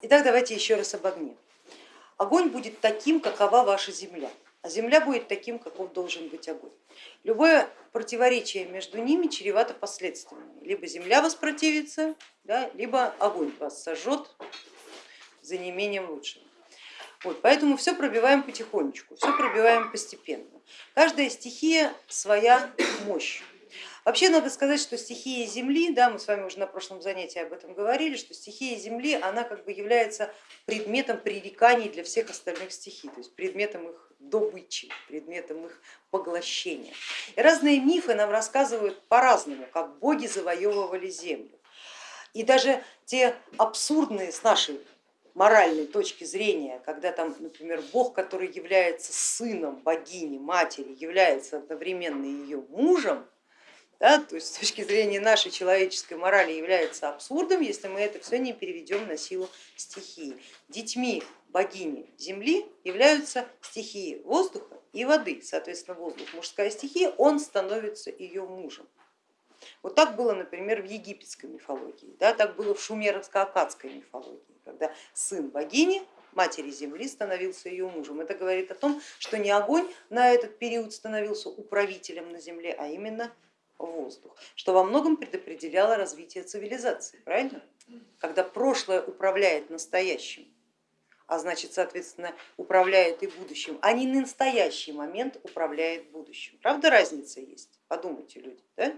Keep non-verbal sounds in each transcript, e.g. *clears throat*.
Итак, давайте еще раз об огне. Огонь будет таким, какова ваша земля, а земля будет таким, каков должен быть огонь. Любое противоречие между ними чревато последствиями. Либо земля воспротивится, да, либо огонь вас сожжет за неимением лучшего. Вот, поэтому все пробиваем потихонечку, все пробиваем постепенно. Каждая стихия своя мощь. Вообще надо сказать, что стихия Земли, да, мы с вами уже на прошлом занятии об этом говорили, что стихия Земли, она как бы является предметом пререканий для всех остальных стихий, то есть предметом их добычи, предметом их поглощения. И разные мифы нам рассказывают по-разному, как боги завоевывали землю. И даже те абсурдные с нашей моральной точки зрения, когда там, например, бог, который является сыном богини, матери, является одновременно ее мужем, да, то есть с точки зрения нашей человеческой морали является абсурдом, если мы это все не переведем на силу стихии. Детьми богини земли являются стихии воздуха и воды, соответственно воздух мужская стихия, он становится ее мужем. Вот так было, например, в египетской мифологии, да, так было в шумеровско-акадской мифологии, когда сын богини матери земли становился ее мужем. Это говорит о том, что не огонь на этот период становился управителем на земле, а именно воздух, что во многом предопределяло развитие цивилизации, правильно? Когда прошлое управляет настоящим, а значит, соответственно, управляет и будущим, а не настоящий момент управляет будущим. Правда разница есть? Подумайте, люди. Да?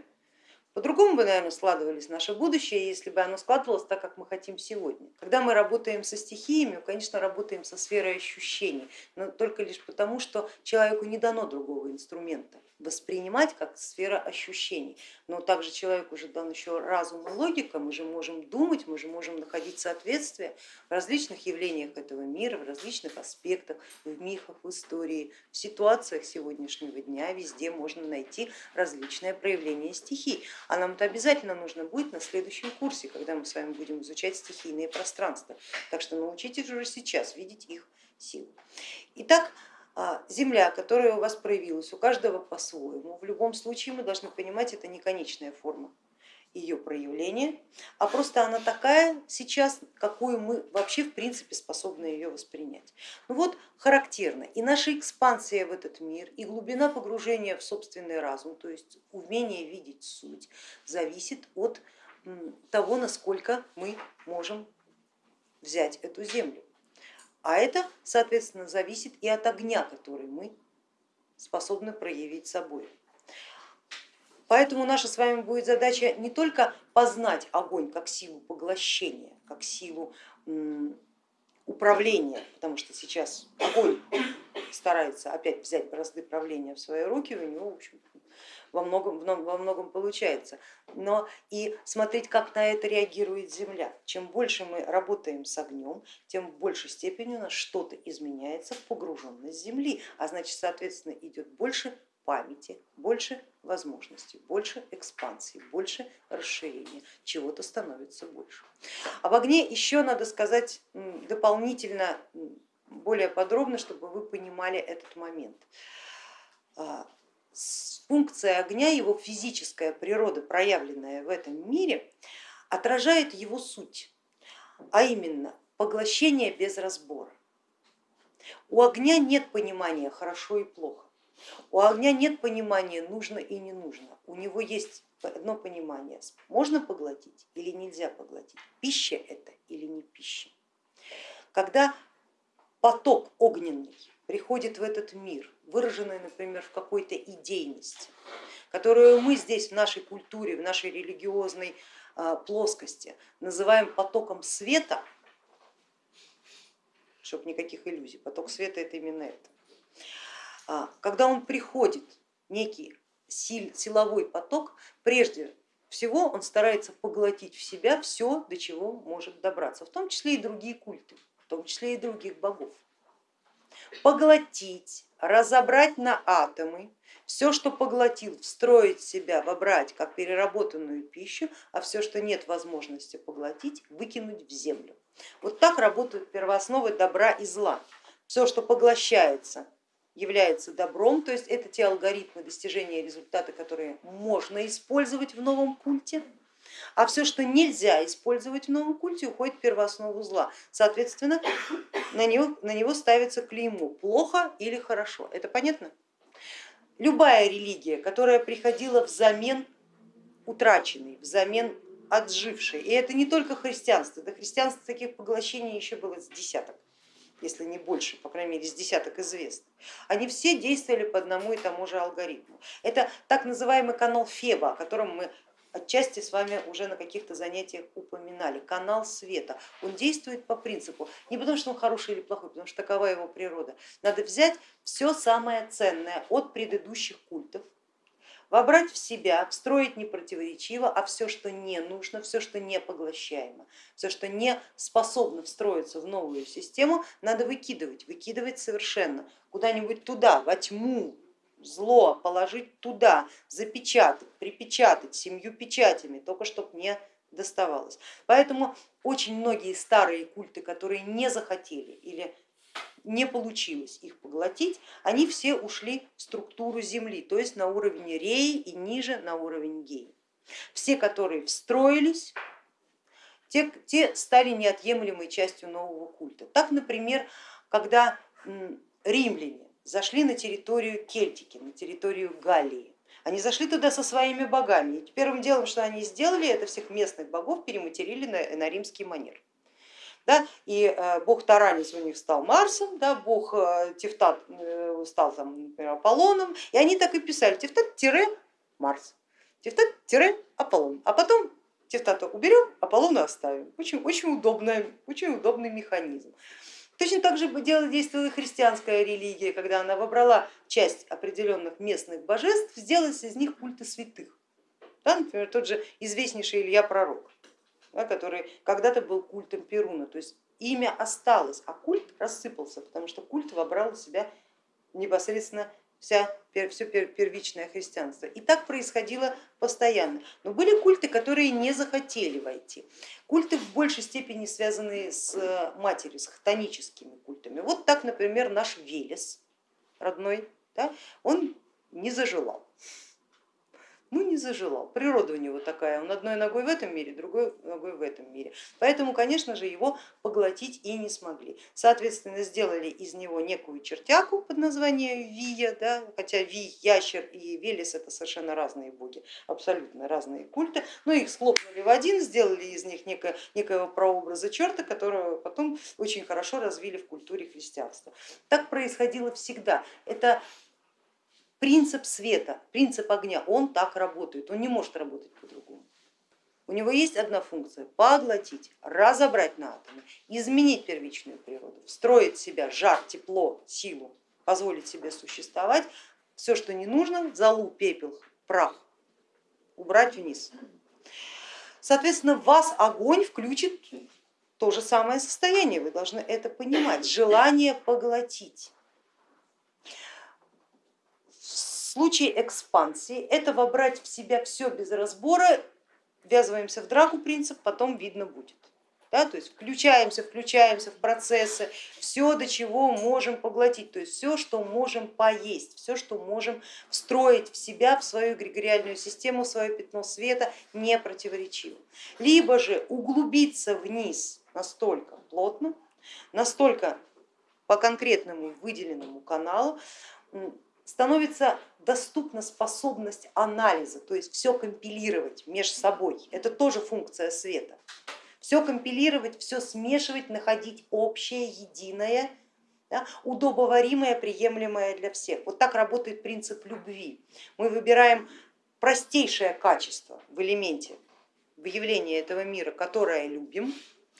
По-другому бы, наверное, складывались наше будущее, если бы оно складывалось так, как мы хотим сегодня. Когда мы работаем со стихиями, мы, конечно, работаем со сферой ощущений, но только лишь потому, что человеку не дано другого инструмента воспринимать как сфера ощущений. Но также человеку уже дан еще разум и логика, мы же можем думать, мы же можем находить соответствие в различных явлениях этого мира, в различных аспектах, в мифах, в истории, в ситуациях сегодняшнего дня, везде можно найти различные проявления стихий. А нам это обязательно нужно будет на следующем курсе, когда мы с вами будем изучать стихийные пространства. Так что научитесь уже сейчас видеть их силу. Итак, а, земля, которая у вас проявилась, у каждого по-своему. В любом случае мы должны понимать, это не конечная форма ее проявления, а просто она такая сейчас, какую мы вообще в принципе способны ее воспринять. Ну вот характерно и наша экспансия в этот мир, и глубина погружения в собственный разум, то есть умение видеть суть, зависит от того, насколько мы можем взять эту землю. А это, соответственно, зависит и от огня, который мы способны проявить собой. Поэтому наша с вами будет задача не только познать огонь как силу поглощения, как силу управления, потому что сейчас огонь старается опять взять бразды правления в свои руки, у него в общем, во многом, во многом получается, но и смотреть, как на это реагирует Земля. Чем больше мы работаем с огнем, тем в большей степени у нас что-то изменяется в погруженность Земли, а значит, соответственно, идет больше памяти, больше возможностей, больше экспансии, больше расширения, чего-то становится больше. Об огне еще надо сказать дополнительно, более подробно, чтобы вы понимали этот момент. А, функция огня, его физическая природа, проявленная в этом мире, отражает его суть, а именно поглощение без разбора. У огня нет понимания хорошо и плохо, у огня нет понимания нужно и не нужно, у него есть одно понимание, можно поглотить или нельзя поглотить, пища это или не пища. Когда поток огненный приходит в этот мир, выраженный, например, в какой-то идейности, которую мы здесь в нашей культуре, в нашей религиозной а, плоскости называем потоком света, чтобы никаких иллюзий, поток света это именно это. А, когда он приходит, некий силовой поток, прежде всего он старается поглотить в себя все, до чего может добраться, в том числе и другие культы, в том числе и других богов поглотить, разобрать на атомы, все, что поглотил, встроить себя, вобрать как переработанную пищу, а все, что нет возможности поглотить, выкинуть в землю. Вот так работают первоосновы добра и зла. Все, что поглощается, является добром, то есть это те алгоритмы достижения результата, которые можно использовать в новом культе, а все, что нельзя использовать в новом культе, уходит в первооснову зла. Соответственно, на него, на него ставится клеймо плохо или хорошо. Это понятно? Любая религия, которая приходила взамен утраченной, взамен отжившей, и это не только христианство, до христианства таких поглощений еще было с десяток если не больше, по крайней мере, с десяток известных, они все действовали по одному и тому же алгоритму. Это так называемый канал Феба, о котором мы отчасти с вами уже на каких-то занятиях упоминали, канал света. Он действует по принципу, не потому что он хороший или плохой, потому что такова его природа. Надо взять все самое ценное от предыдущих культов, вобрать в себя, встроить не противоречиво, а все, что не нужно, все, что не поглощаемо, все, что не способно встроиться в новую систему, надо выкидывать, выкидывать совершенно куда-нибудь туда, во тьму, зло положить туда, запечатать, припечатать семью печатями, только чтобы не доставалось. Поэтому очень многие старые культы, которые не захотели или не получилось их поглотить, они все ушли в структуру Земли, то есть на уровень Реи и ниже на уровень Геи. Все, которые встроились, те, те стали неотъемлемой частью нового культа. Так, например, когда римляне зашли на территорию Кельтики, на территорию Галлии, они зашли туда со своими богами. И первым делом, что они сделали, это всех местных богов перематерили на, на римский манер. Да, и э, бог Таранис у них стал Марсом, да, бог э, Тевтат э, стал там, например, Аполлоном, и они так и писали Тевтат-Марс, Тевтат-Аполлон, а потом Тевтата уберем, Аполлона оставим. Очень, очень, удобный, очень удобный механизм. Точно так же действовала и христианская религия, когда она выбрала часть определенных местных божеств, сделать из них культы святых. Да, например, тот же известнейший Илья Пророк да, который когда-то был культом Перуна, то есть имя осталось, а культ рассыпался, потому что культ вобрал в себя непосредственно вся, все первичное христианство. И так происходило постоянно. Но были культы, которые не захотели войти. Культы в большей степени связанные с матерью, с хтоническими культами. Вот так, например, наш Велес родной, да, он не зажелал ну не зажелал. Природа у него такая, он одной ногой в этом мире, другой ногой в этом мире. Поэтому, конечно же, его поглотить и не смогли. Соответственно, сделали из него некую чертяку под названием Вия, да, хотя Ви, Ящер и Велес это совершенно разные боги, абсолютно разные культы, но их схлопнули в один, сделали из них некое, некого прообраза черта, которого потом очень хорошо развили в культуре христианства. Так происходило всегда. Это принцип света, принцип огня, он так работает, он не может работать по-другому. У него есть одна функция – поглотить, разобрать на атомы, изменить первичную природу, встроить в себя жар, тепло, силу, позволить себе существовать, все, что не нужно, залу, пепел, прах, убрать вниз. Соответственно, вас огонь включит то же самое состояние, вы должны это понимать, желание поглотить. В случае экспансии это вобрать в себя все без разбора, ввязываемся в драку принцип, потом видно будет. Да, то есть включаемся, включаемся в процессы, все, до чего можем поглотить, то есть все, что можем поесть, все, что можем встроить в себя, в свою эгрегориальную систему, в свое пятно света, не противоречиво. Либо же углубиться вниз настолько плотно, настолько по конкретному выделенному каналу, становится доступна способность анализа, то есть все компилировать между собой. Это тоже функция света. Все компилировать, все смешивать, находить общее, единое, да, удобоваримое, приемлемое для всех. Вот так работает принцип любви. Мы выбираем простейшее качество в элементе, в явлении этого мира, которое любим,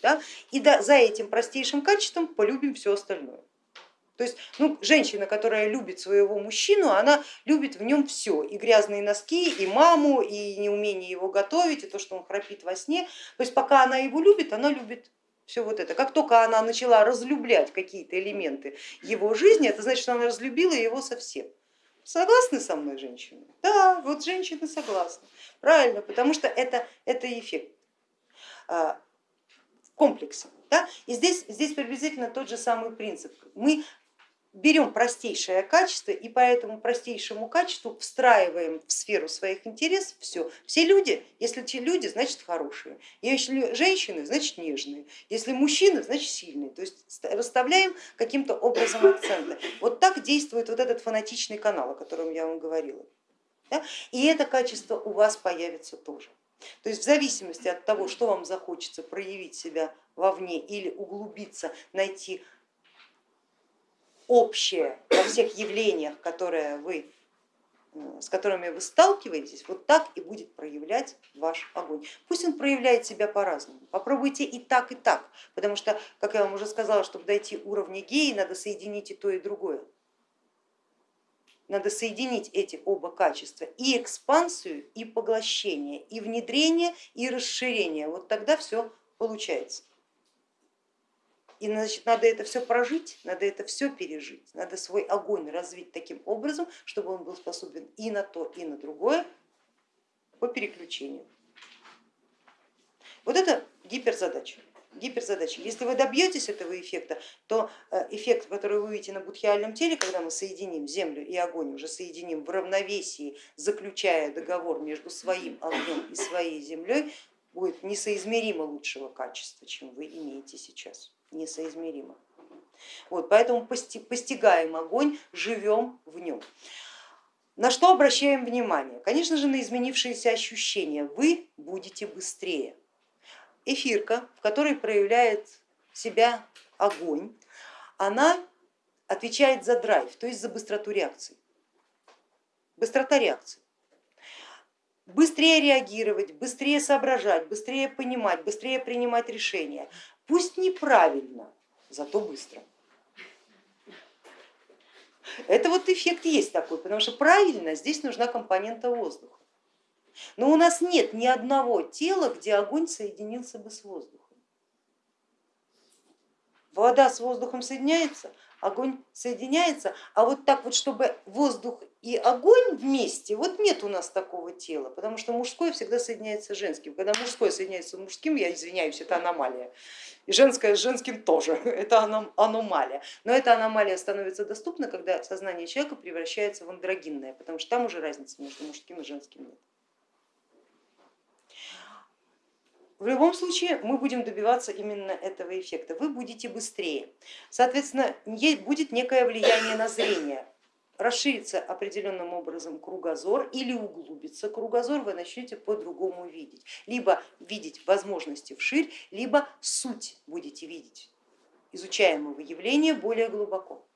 да, и за этим простейшим качеством полюбим все остальное. То есть ну, женщина, которая любит своего мужчину, она любит в нем все, и грязные носки, и маму, и неумение его готовить, и то, что он храпит во сне. То есть пока она его любит, она любит все вот это. Как только она начала разлюблять какие-то элементы его жизни, это значит, что она разлюбила его совсем. Согласны со мной женщины? Да, вот женщины согласны. Правильно, потому что это, это эффект а, в комплексе. Да? И здесь, здесь приблизительно тот же самый принцип. Мы берем простейшее качество и по этому простейшему качеству встраиваем в сферу своих интересов все. Все люди, если те люди, значит хорошие, если женщины, значит нежные, если мужчины, значит сильные. То есть расставляем каким-то образом акценты. Вот так действует вот этот фанатичный канал, о котором я вам говорила. Да? И это качество у вас появится тоже. То есть в зависимости от того, что вам захочется проявить себя вовне или углубиться, найти общее во всех явлениях, которые вы, с которыми вы сталкиваетесь, вот так и будет проявлять ваш огонь. Пусть он проявляет себя по-разному. Попробуйте и так, и так, потому что, как я вам уже сказала, чтобы дойти уровня геи, надо соединить и то, и другое. Надо соединить эти оба качества, и экспансию, и поглощение, и внедрение, и расширение. Вот тогда все получается. И значит, надо это все прожить, надо это все пережить, надо свой огонь развить таким образом, чтобы он был способен и на то, и на другое по переключению. Вот это гиперзадача. гиперзадача. Если вы добьетесь этого эффекта, то э, эффект, который вы увидите на будхиальном теле, когда мы соединим землю и огонь, уже соединим в равновесии, заключая договор между своим огнем и своей землей, будет несоизмеримо лучшего качества, чем вы имеете сейчас несоизмеримо. Вот, поэтому постигаем огонь, живем в нем. На что обращаем внимание? Конечно же, на изменившиеся ощущения. Вы будете быстрее. Эфирка, в которой проявляет себя огонь, она отвечает за драйв, то есть за быстроту реакции. Быстрота реакции. Быстрее реагировать, быстрее соображать, быстрее понимать, быстрее принимать решения. Пусть неправильно, зато быстро. Это вот эффект есть такой, потому что правильно здесь нужна компонента воздуха. Но у нас нет ни одного тела, где огонь соединился бы с воздухом. Вода с воздухом соединяется, огонь соединяется, а вот так вот, чтобы воздух и огонь вместе, вот нет у нас такого тела, потому что мужское всегда соединяется с женским. Когда мужское соединяется с мужским, я извиняюсь, это аномалия. И женское с женским тоже, *laughs* это аномалия. Но эта аномалия становится доступна, когда сознание человека превращается в андрогинное, потому что там уже разницы между мужским и женским нет. В любом случае мы будем добиваться именно этого эффекта. Вы будете быстрее. Соответственно, будет некое влияние на зрение. Расширится определенным образом кругозор или углубится кругозор, вы начнете по-другому видеть. Либо видеть возможности вширь, либо суть будете видеть изучаемого явления более глубоко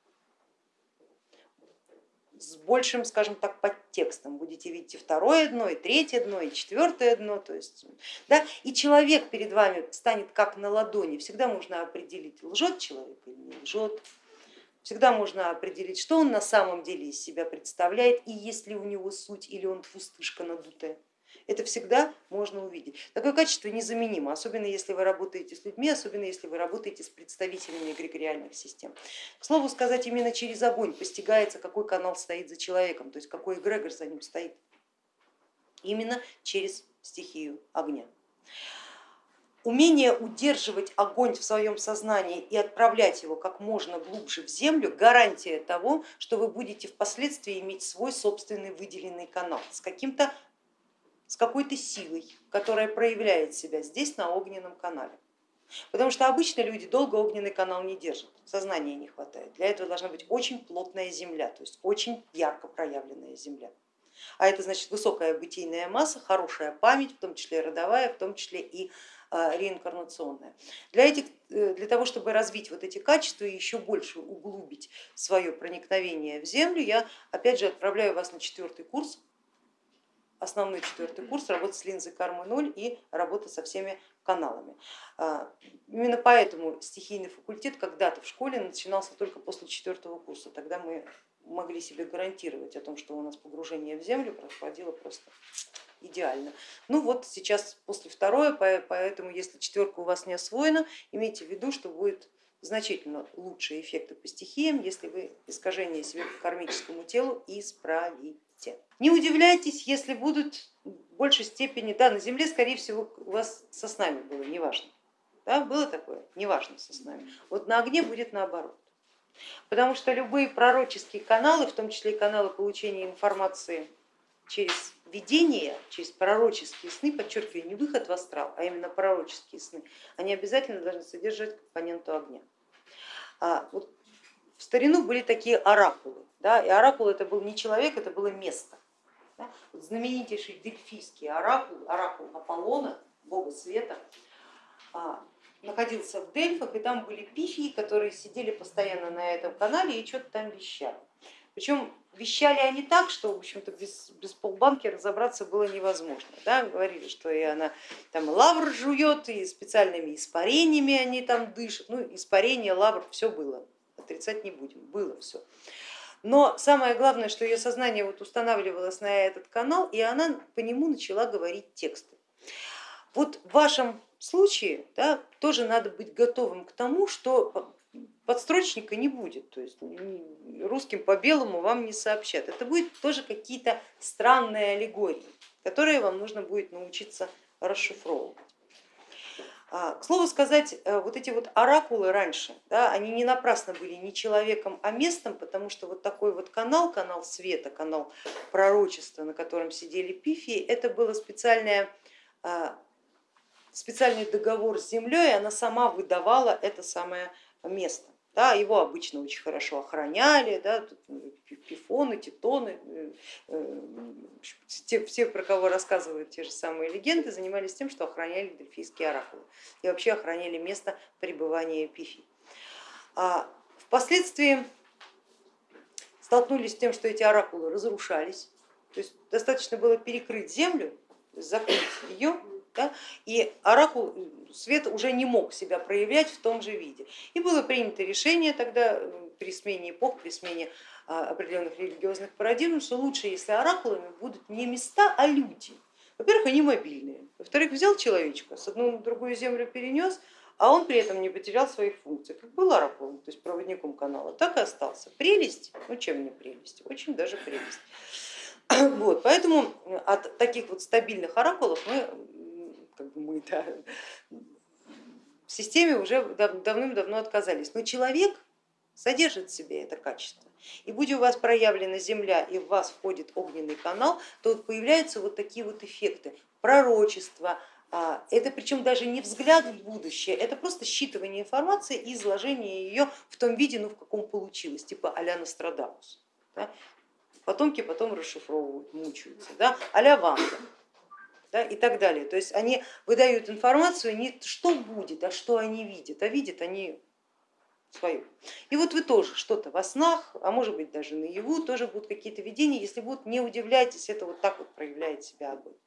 с большим, скажем так, подтекстом. Будете видеть и второе дно, и третье дно, и четвертое дно. То есть, да, и человек перед вами станет как на ладони. Всегда можно определить, лжет человек или не лжет. Всегда можно определить, что он на самом деле из себя представляет и есть ли у него суть или он пустышка надутая. Это всегда можно увидеть. Такое качество незаменимо, особенно если вы работаете с людьми, особенно если вы работаете с представителями эгрегориальных систем. К слову сказать, именно через огонь постигается, какой канал стоит за человеком, то есть какой эгрегор за ним стоит. Именно через стихию огня. Умение удерживать огонь в своем сознании и отправлять его как можно глубже в землю гарантия того, что вы будете впоследствии иметь свой собственный выделенный канал с каким-то с какой-то силой, которая проявляет себя здесь на огненном канале. Потому что обычно люди долго огненный канал не держат, сознания не хватает. Для этого должна быть очень плотная земля, то есть очень ярко проявленная земля. А это значит высокая бытийная масса, хорошая память, в том числе родовая, в том числе и а, реинкарнационная. Для, этих, э, для того, чтобы развить вот эти качества и еще больше углубить свое проникновение в землю, я опять же отправляю вас на четвертый курс основной четвертый курс, работа с линзой кармы 0 и работа со всеми каналами. А, именно поэтому стихийный факультет когда-то в школе начинался только после четвертого курса. Тогда мы могли себе гарантировать о том, что у нас погружение в землю происходило просто идеально. Ну вот сейчас после второе, поэтому если четверка у вас не освоена, имейте в виду, что будет значительно лучшие эффекты по стихиям, если вы искажение себе по кармическому телу исправите. Не удивляйтесь, если будут в большей степени, да, на Земле, скорее всего, у вас со снами было, неважно. Да, было такое, неважно со снами. Вот на огне будет наоборот. Потому что любые пророческие каналы, в том числе и каналы получения информации через видение, через пророческие сны, подчеркиваю, не выход в астрал, а именно пророческие сны, они обязательно должны содержать компоненту огня. А, вот в старину были такие оракулы, да, и оракул это был не человек, это было место. Да. Вот знаменитейший дельфийский оракул, оракул Аполлона, бога света, а, находился в Дельфах, и там были пифии, которые сидели постоянно на этом канале и что-то там вещали. Причем вещали они так, что в общем-то без, без полбанки разобраться было невозможно. Да? Говорили, что и она там лавр жует, и специальными испарениями они там дышат. Ну, испарение, лавр, все было, отрицать не будем, было все. Но самое главное, что ее сознание вот устанавливалось на этот канал, и она по нему начала говорить тексты. Вот в вашем случае да, тоже надо быть готовым к тому, что подстрочника не будет, то есть русским по белому вам не сообщат. Это будет тоже какие-то странные аллегории, которые вам нужно будет научиться расшифровывать. А, к слову сказать, э, вот эти вот оракулы раньше, да, они не напрасно были не человеком, а местом, потому что вот такой вот канал, канал света, канал пророчества, на котором сидели пифии, это было специальное а, специальный договор с землей, она сама выдавала это самое место. Да, его обычно очень хорошо охраняли, да, ну, пифоны, титоны, э, э, те, все, про кого рассказывают те же самые легенды, занимались тем, что охраняли дельфийские оракулы и вообще охраняли место пребывания пифий. А впоследствии столкнулись с тем, что эти оракулы разрушались, то есть достаточно было перекрыть землю, закрыть ее да, и оракул свет уже не мог себя проявлять в том же виде. И было принято решение тогда при смене эпох, при смене а, определенных религиозных парадигм, что лучше, если оракулами будут не места, а люди. Во-первых, они мобильные. Во-вторых, взял человечка, с одну на другую землю перенес, а он при этом не потерял своих функций. Как был оракулом, то есть проводником канала, так и остался. Прелесть, ну чем не прелесть, очень даже прелесть. *clears throat* Вот, поэтому от таких вот стабильных оракулов мы мы да, в системе уже давным-давно отказались. Но человек содержит в себе это качество. И будь у вас проявлена земля и в вас входит огненный канал, то вот появляются вот такие вот эффекты, пророчества, это причем даже не взгляд в будущее, это просто считывание информации и изложение ее в том виде, ну в каком получилось, типа а-ля Нострадамус. Да? Потомки потом расшифровывают, мучаются, да? а-ля Ванда да, и так далее. То есть они выдают информацию не что будет, а что они видят, а видят они свою. И вот вы тоже что-то во снах, а может быть даже наяву, тоже будут какие-то видения, если будут, не удивляйтесь, это вот так вот проявляет себя огонь.